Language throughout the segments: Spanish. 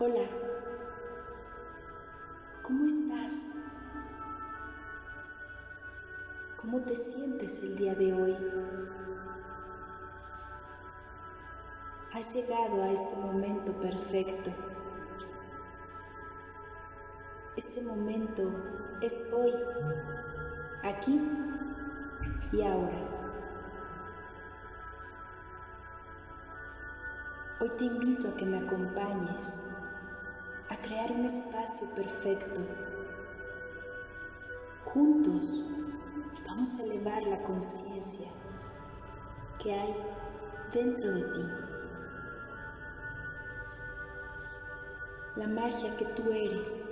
Hola, ¿cómo estás? ¿Cómo te sientes el día de hoy? Has llegado a este momento perfecto. Este momento es hoy, aquí y ahora. Hoy te invito a que me acompañes crear un espacio perfecto. Juntos vamos a elevar la conciencia que hay dentro de ti. La magia que tú eres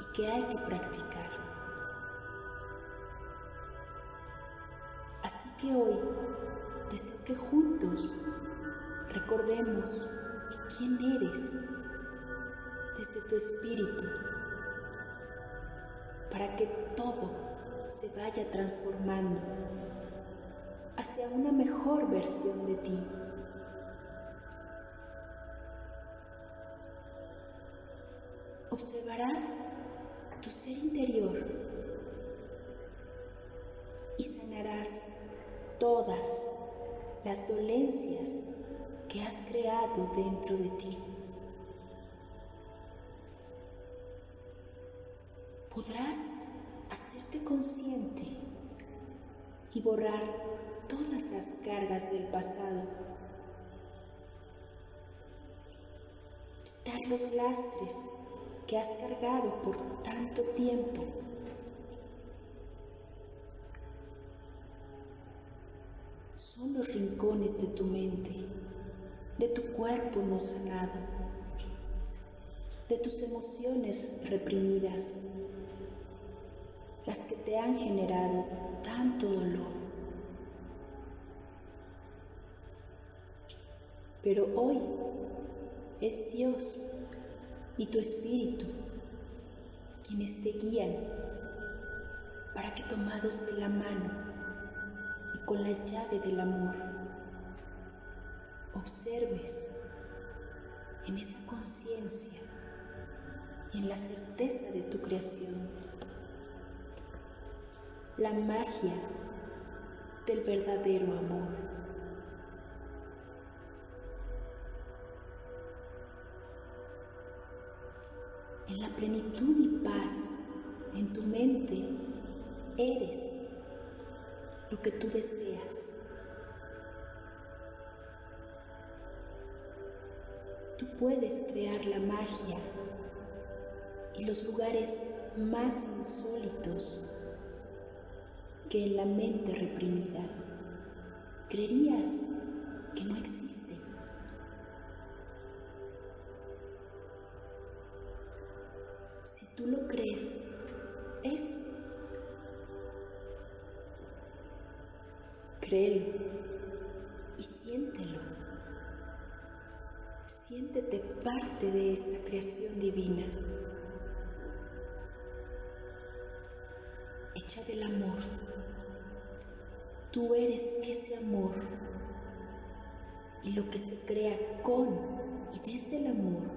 y que hay que practicar. Así que hoy deseo que juntos recordemos quién eres desde tu espíritu para que todo se vaya transformando hacia una mejor versión de ti. Observarás tu ser interior y sanarás todas las dolencias que has creado dentro de ti. Y borrar todas las cargas del pasado. Quitar los lastres que has cargado por tanto tiempo. Son los rincones de tu mente, de tu cuerpo no sanado, de tus emociones reprimidas, las que te han generado tanto dolor. Pero hoy es Dios y tu espíritu quienes te guían para que tomados de la mano y con la llave del amor observes en esa conciencia y en la certeza de tu creación la magia del verdadero amor. Plenitud y paz en tu mente eres lo que tú deseas. Tú puedes crear la magia y los lugares más insólitos que en la mente reprimida creerías que no existen. Crees, es. Créelo y siéntelo. Siéntete parte de esta creación divina, hecha del amor. Tú eres ese amor y lo que se crea con y desde el amor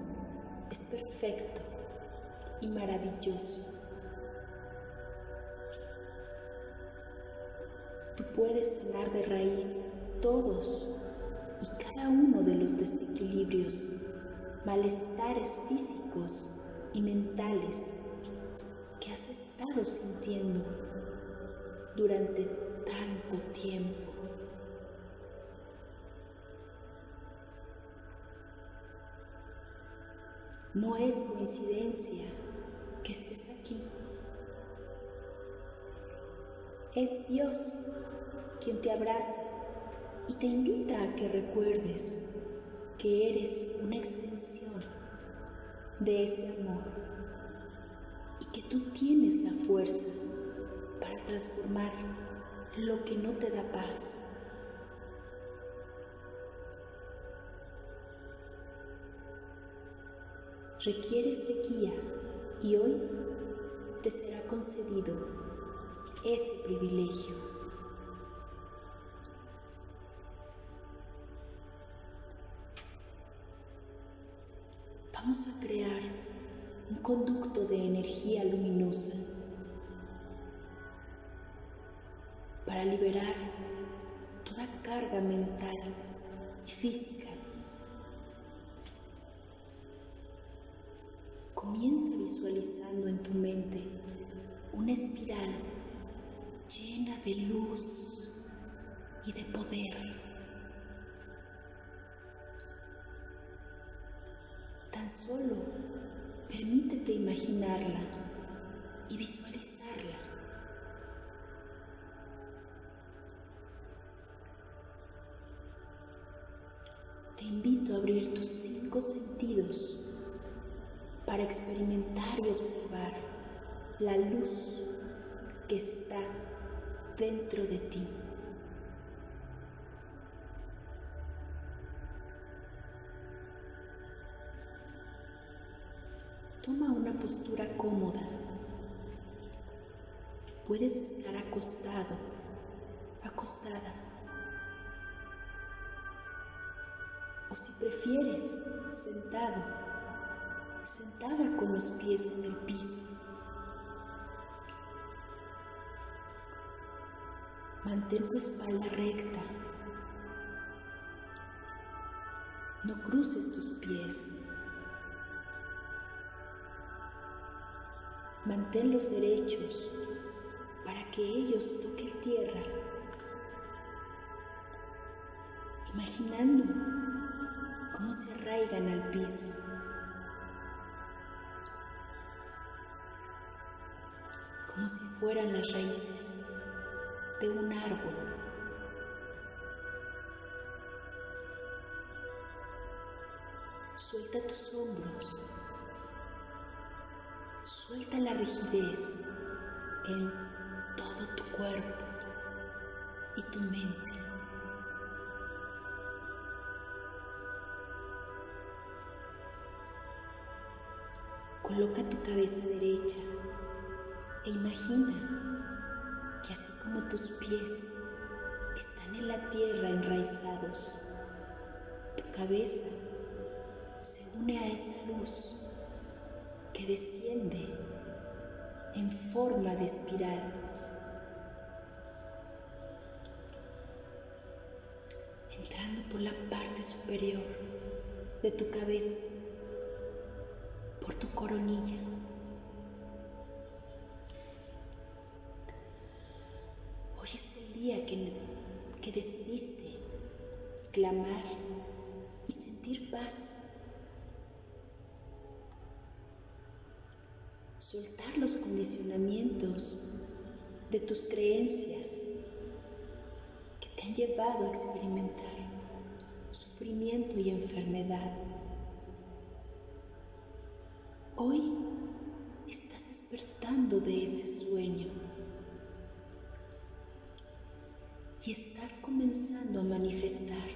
es perfecto y maravilloso. Tú puedes sanar de raíz todos y cada uno de los desequilibrios, malestares físicos y mentales que has estado sintiendo durante tanto tiempo. No es coincidencia Es Dios quien te abraza y te invita a que recuerdes que eres una extensión de ese amor y que tú tienes la fuerza para transformar lo que no te da paz. Requieres de guía y hoy te será concedido ese privilegio. vamos a crear un conducto de energía luminosa para liberar toda carga mental y física. Comienza visualizando en tu mente una espiral llena de luz y de poder. Tan solo permítete imaginarla y visualizarla. Te invito a abrir tus cinco sentidos para experimentar y observar la luz que está dentro de ti. Toma una postura cómoda. Puedes estar acostado, acostada. O si prefieres, sentado, sentada con los pies en el piso. Mantén tu espalda recta. No cruces tus pies. Manténlos derechos para que ellos toquen tierra, imaginando cómo se arraigan al piso. como si fueran las raíces de un árbol. Suelta tus hombros, suelta la rigidez en todo tu cuerpo y tu mente. De tu cabeza, por tu coronilla. Hoy es el día que, que decidiste clamar y sentir paz. Soltar los condicionamientos de tus creencias que te han llevado a experimentar y enfermedad. Hoy estás despertando de ese sueño y estás comenzando a manifestar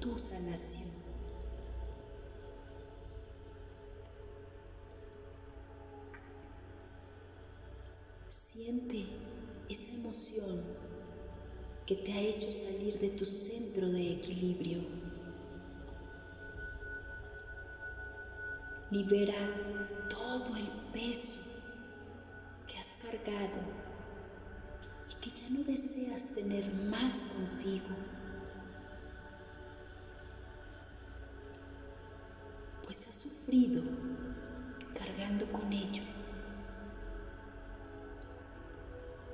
tu sanación. Siente esa emoción que te ha hecho salir de tu centro de equilibrio. Libera todo el peso que has cargado y que ya no deseas tener más contigo. Pues has sufrido cargando con ello.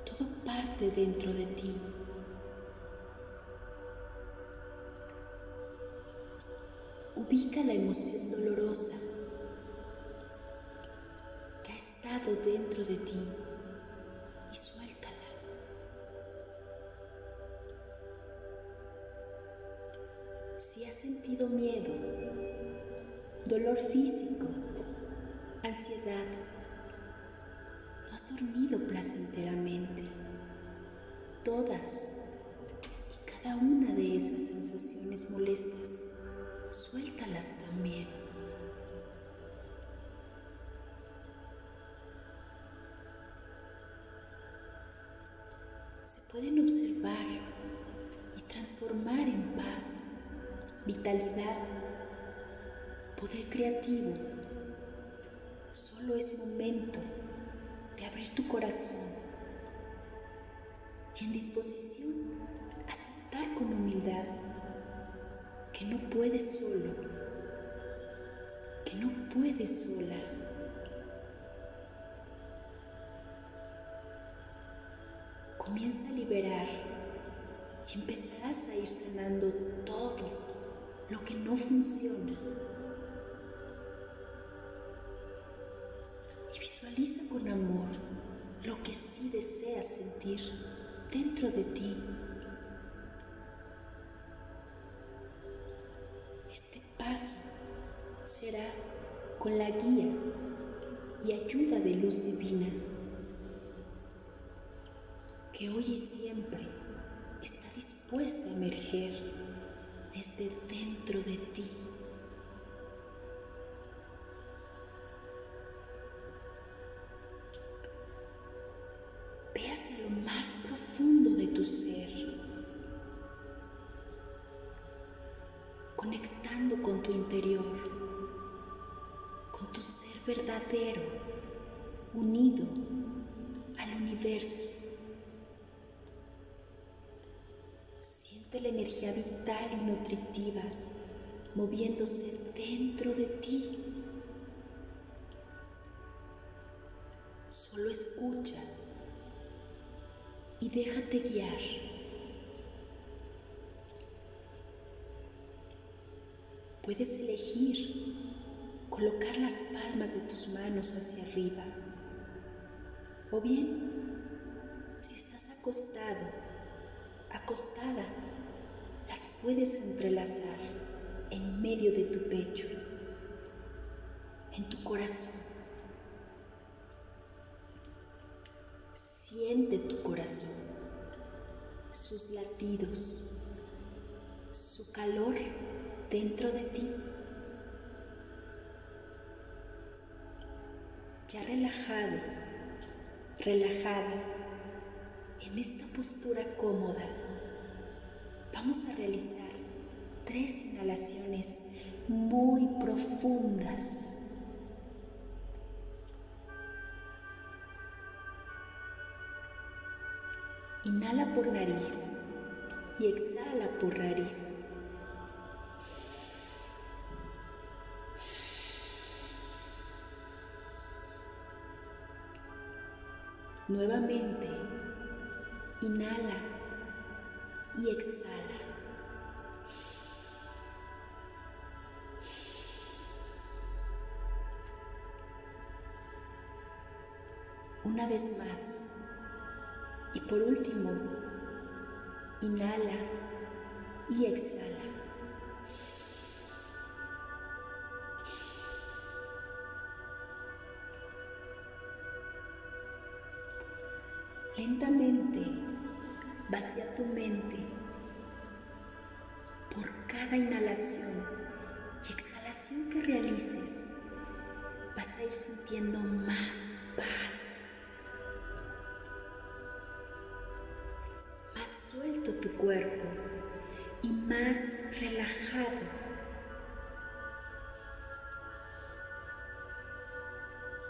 Todo parte dentro de ti. Ubica la emoción dolorosa dentro de ti empezarás a ir sanando todo lo que no funciona. Y visualiza con amor lo que sí deseas sentir dentro de ti. Este paso será con la guía y ayuda de luz divina unido al universo. Siente la energía vital y nutritiva moviéndose dentro de ti. Solo escucha y déjate guiar. Puedes elegir colocar las palmas de tus manos hacia arriba. O bien, si estás acostado, acostada, las puedes entrelazar en medio de tu pecho, en tu corazón. Siente tu corazón, sus latidos, su calor dentro de ti. Ya relajado, relajada, en esta postura cómoda, vamos a realizar tres inhalaciones muy profundas. Inhala por nariz y exhala por nariz. Nuevamente, inhala y exhala. Una vez más. Y por último, inhala y exhala. Vacía tu mente por cada inhalación y exhalación que realices. Vas a ir sintiendo más paz, más suelto tu cuerpo y más relajado.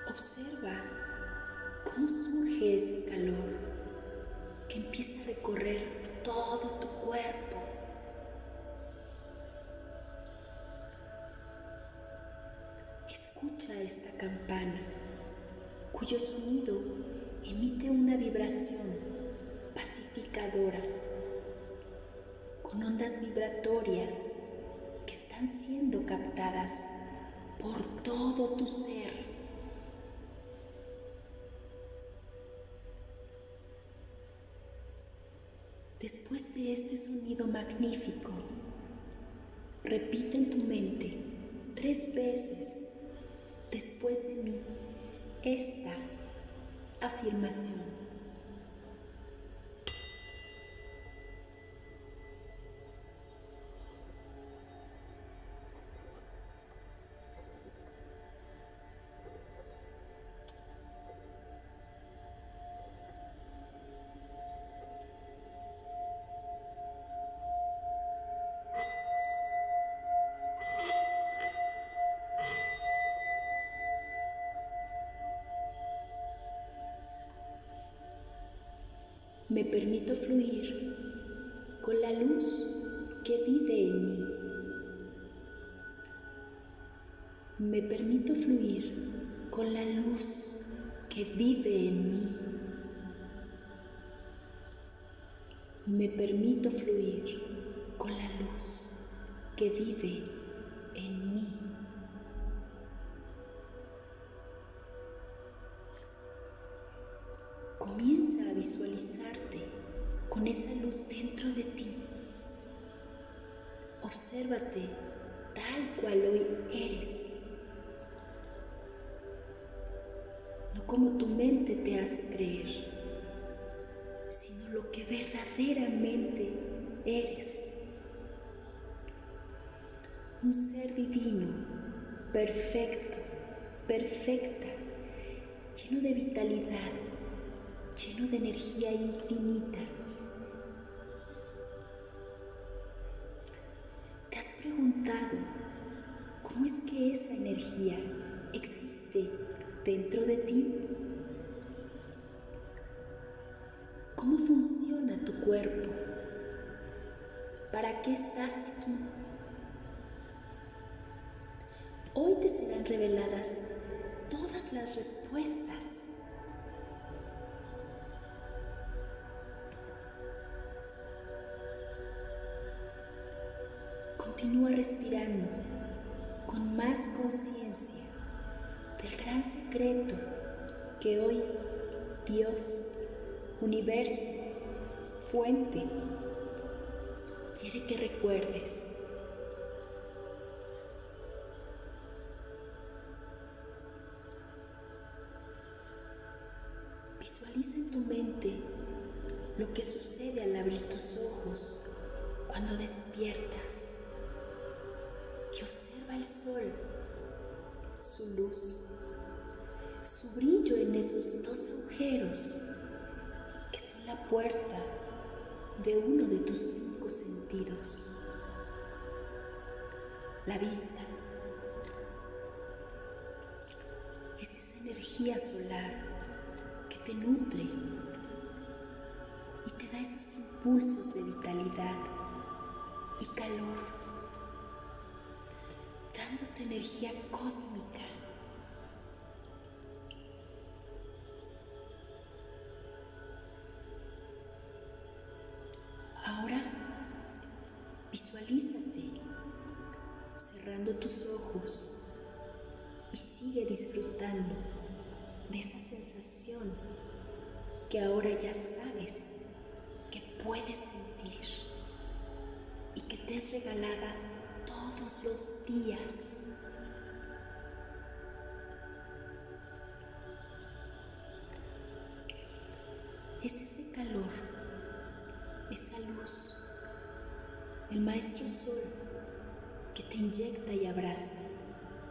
Observa cómo surge calor empieza a recorrer todo tu cuerpo. Escucha esta campana cuyo sonido emite una vibración pacificadora con ondas vibratorias que están siendo captadas por todo tu ser. Magnífico, repite en tu mente tres veces me permito fluir con la luz que vive en mí. Me permito fluir con la luz que vive en mí. Me permito fluir con la luz que vive con esa luz dentro de ti. Obsérvate tal cual hoy eres. No como tu mente te hace creer, sino lo que verdaderamente eres. Un ser divino, perfecto, perfecta, lleno de vitalidad, lleno de energía infinita. Esa que hoy Dios, universo, fuente, quiere que recuerdes. La vista. Es esa energía solar que te nutre y te da esos impulsos de vitalidad y calor, dándote energía cósmica. Sigue disfrutando de esa sensación que ahora ya sabes que puedes sentir y que te es regalada todos los días. Es ese calor, esa luz, el maestro sol que te inyecta y abraza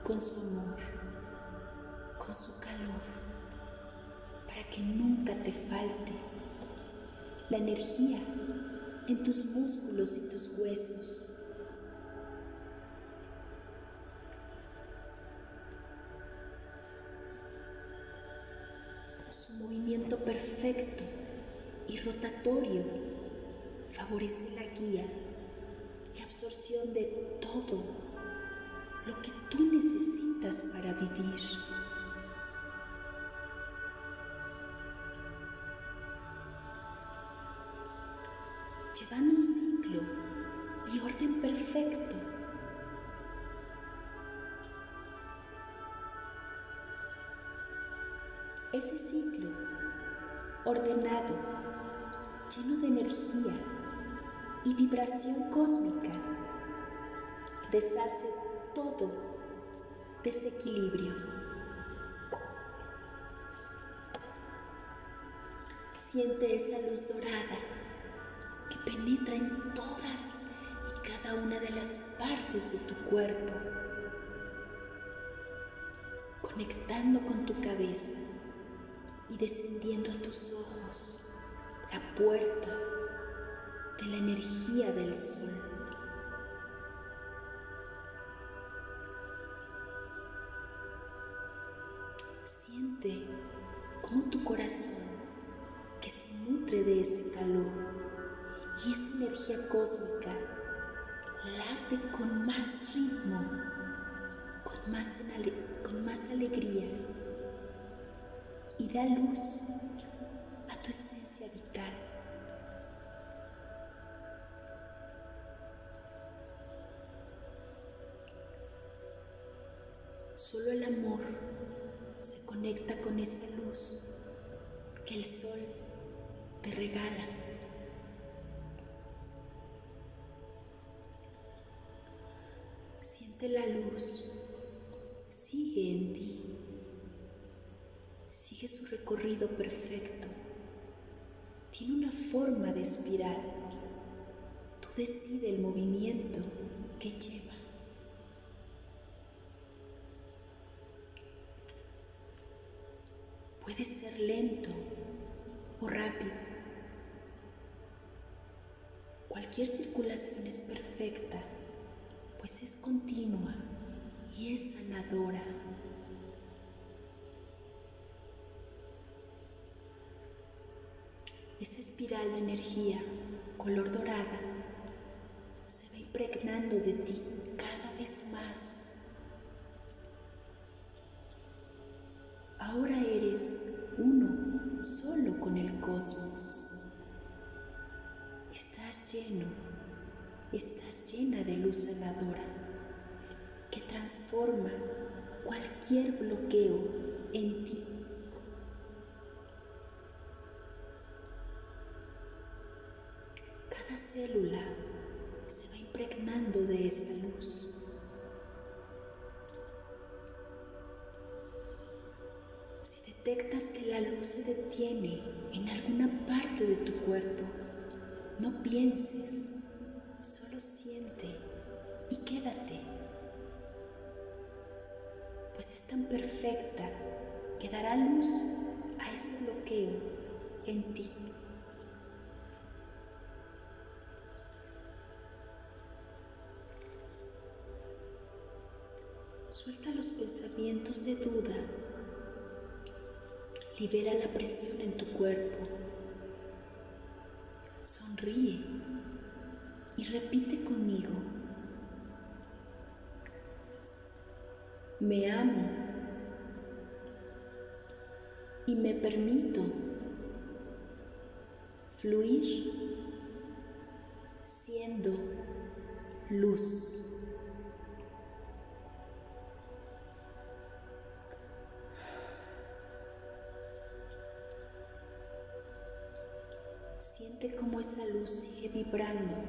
con su amor, para que nunca te falte la energía en tus músculos y tus huesos. Su movimiento perfecto y rotatorio favorece la guía y absorción de todo lo que tú necesitas para vivir. Llevando un ciclo y orden perfecto. Ese ciclo ordenado, lleno de energía y vibración cósmica, deshace todo desequilibrio. Siente esa luz dorada penetra en todas y cada una de las partes de tu cuerpo, conectando con tu cabeza y descendiendo a tus ojos la puerta de la energía del sol. Siente cómo tu corazón, que se nutre de ese calor energía cósmica late con más ritmo, con más, con más alegría y da luz a tu esencia vital. Solo el amor se conecta con esa luz que el sol te regala. Siente la luz, sigue en ti, sigue su recorrido perfecto. Tiene una forma de espiral. Tú decides el movimiento que lleva. Puede ser lento o rápido. Cualquier circulación es perfecta, pues es continua y es Esa espiral de energía color dorada se va impregnando de ti cada vez más. Ahora eres uno solo con el cosmos. Estás lleno, estás llena de luz sanadora transforma cualquier bloqueo en ti. Cada célula se va impregnando de esa luz. detectas que la luz se detiene en alguna parte de tu cuerpo, no pienses, dará luz a ese bloqueo en ti. Suelta los pensamientos de duda Libera la presión en tu cuerpo. Sonríe y repite conmigo. Me amo y me permito fluir siendo luz. Siente cómo esa luz sigue vibrando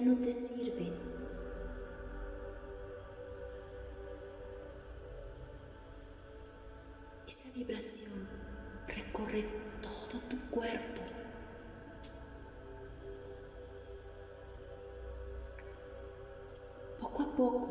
no te sirven. Esa vibración recorre todo tu cuerpo. Poco a poco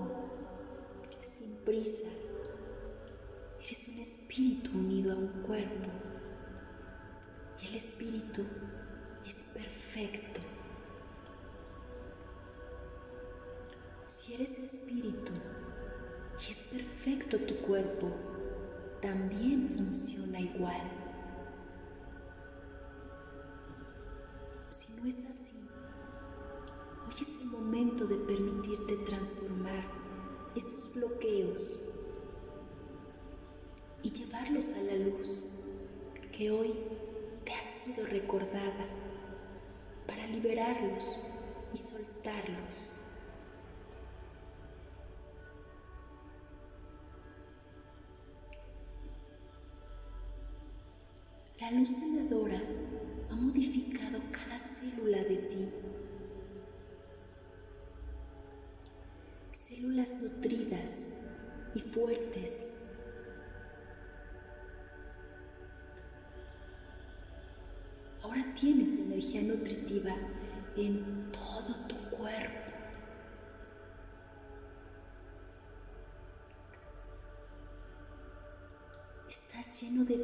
La luz sanadora ha modificado cada célula de ti células nutridas y fuertes. Ahora tienes energía nutritiva en todo tu cuerpo. Estás lleno de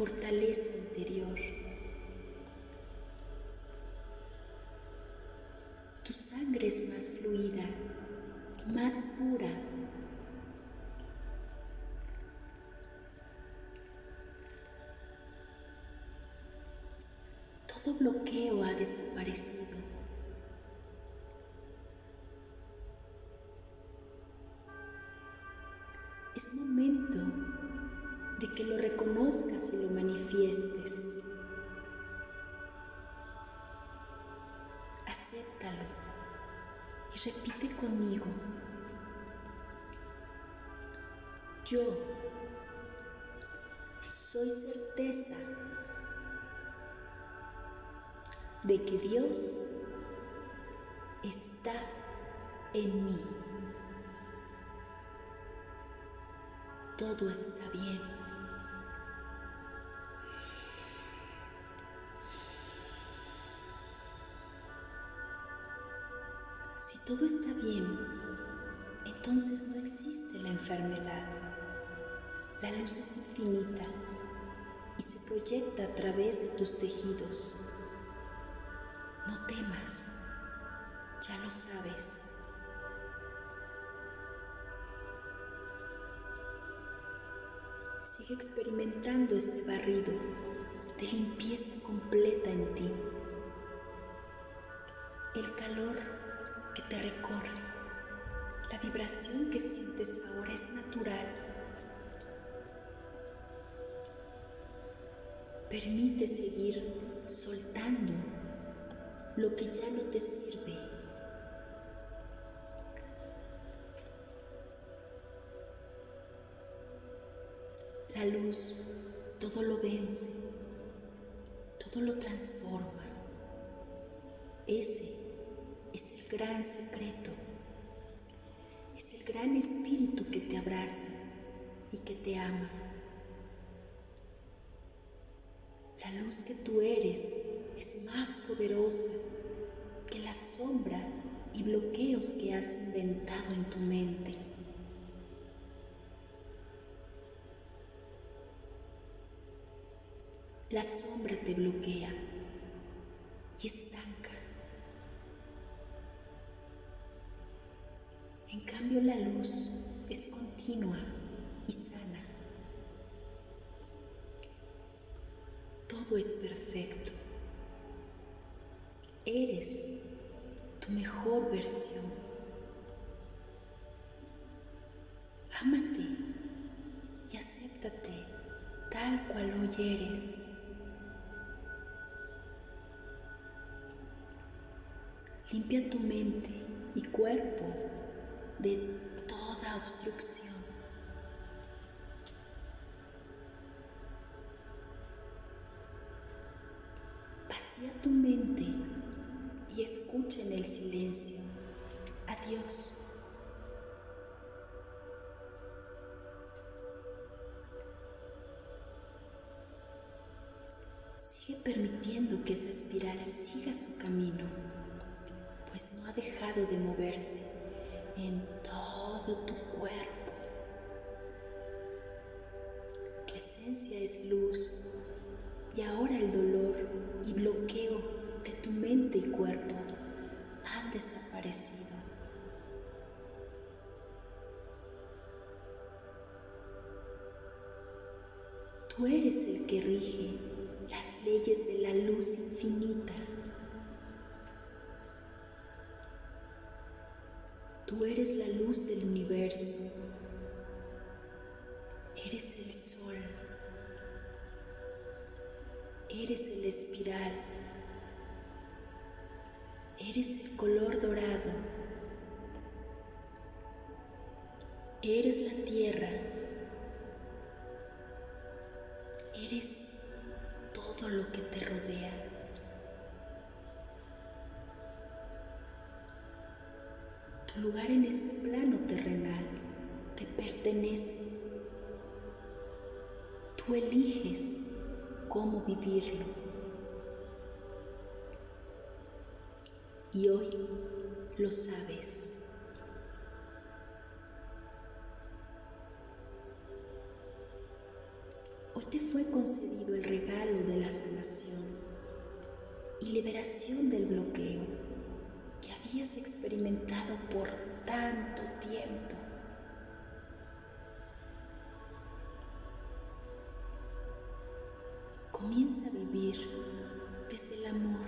fortaleza interior. Tu sangre es más fluida, más pura. Todo bloqueo ha desaparecido. Es momento de que lo reconozcas y lo manifiestes. Acéptalo y repite conmigo. Yo soy certeza de que Dios está en mí. Todo está bien. Todo está bien, entonces no existe la enfermedad. La luz es infinita y se proyecta a través de tus tejidos. No temas, ya lo sabes. Sigue experimentando este barrido de limpieza completa en ti. El calor te recorre, la vibración que sientes ahora es natural. Permite seguir soltando lo que ya no te sirve. La luz todo lo vence, todo lo transforma. Ese gran secreto. Es el gran espíritu que te abraza y que te ama. La luz que tú eres es más poderosa que la sombra y bloqueos que has inventado en tu mente. La sombra te bloquea cual hoy eres. Limpia tu mente y cuerpo de toda obstrucción. Vacía tu mente siga su camino, pues no ha dejado de moverse. En eres la luz del universo. Eres el sol. Eres el espiral. Eres el color dorado. Eres la tierra. Eres todo lo que te rodea. Tu lugar en este plano terrenal te pertenece. Tú eliges cómo vivirlo. Y hoy lo sabes. Hoy te fue concedido el regalo de la sanación y liberación del bloqueo que habías experimentado por tanto tiempo. Comienza a vivir desde el amor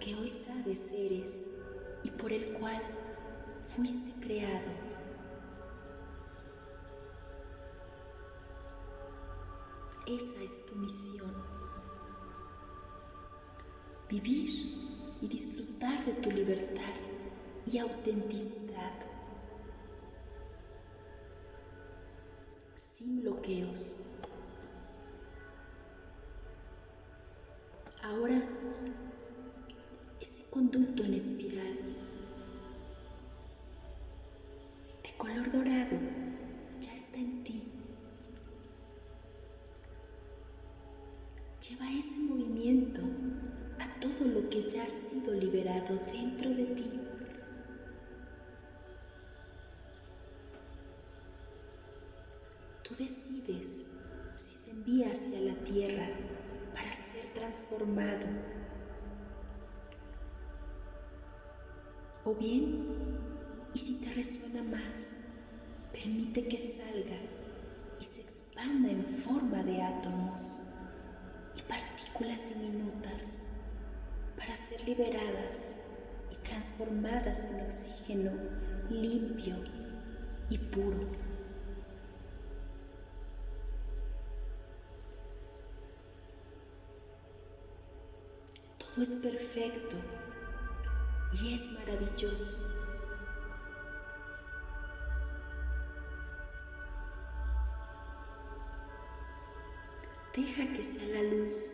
que hoy sabes eres y por el cual fuiste creado. Esa es tu misión. Vivir y disfrutar de tu libertad y autenticidad. Sin bloqueos. Resuena más, permite que salga y se expanda en forma de átomos y partículas diminutas para ser liberadas y transformadas en oxígeno limpio y puro. Todo es perfecto y es maravilloso. Deja que sea la luz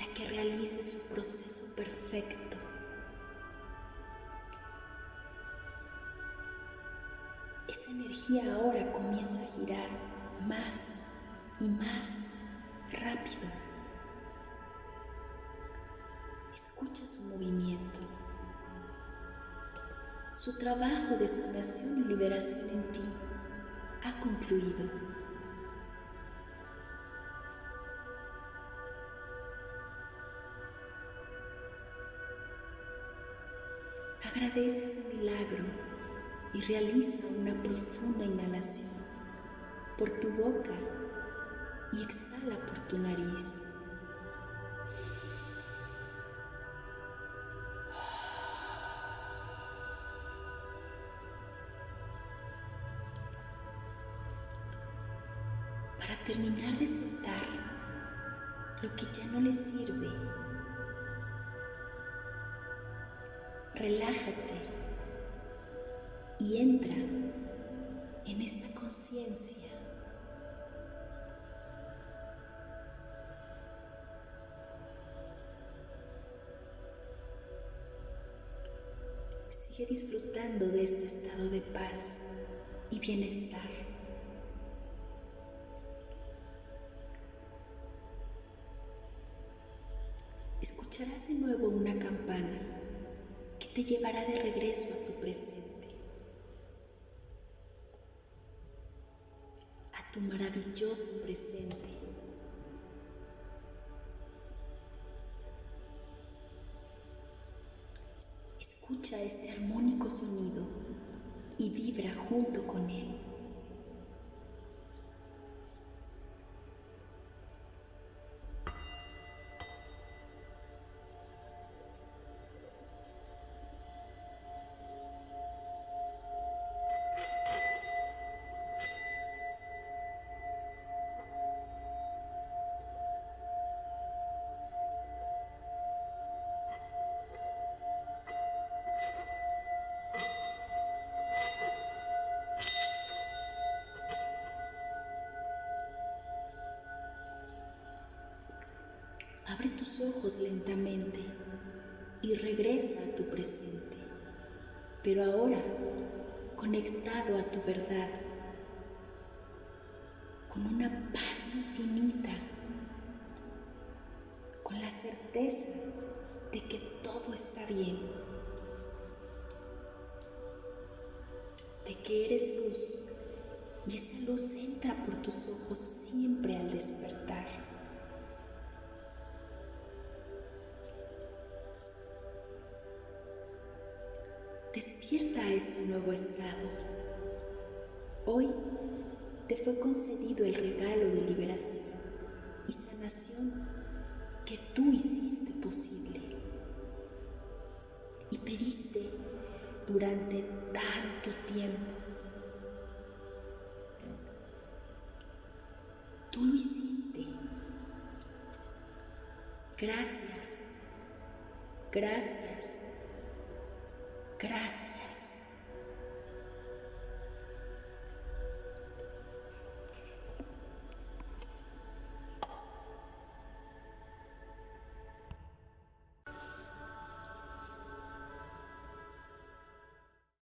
la que realice su proceso perfecto. Esa energía ahora comienza a girar más y más rápido. Escucha su movimiento. Su trabajo de sanación y liberación en ti ha concluido. Agradece su milagro y realiza una profunda inhalación por tu boca y exhala por tu nariz. Disfrutando de este estado de paz y bienestar. escucharás de nuevo una campana que te llevará de regreso a tu presente, a tu maravilloso presente. Escucha este y vibra junto con él. Abre tus ojos lentamente y regresa a tu presente, pero ahora conectado a tu verdad, con una paz infinita, con la certeza de que todo está bien, de que eres luz y esa luz entra por tus ojos siempre al despertar. nuevo estado. Hoy te fue concedido el regalo de liberación y sanación que tú hiciste posible y pediste durante tanto tiempo. Tú lo hiciste. Gracias, gracias, gracias.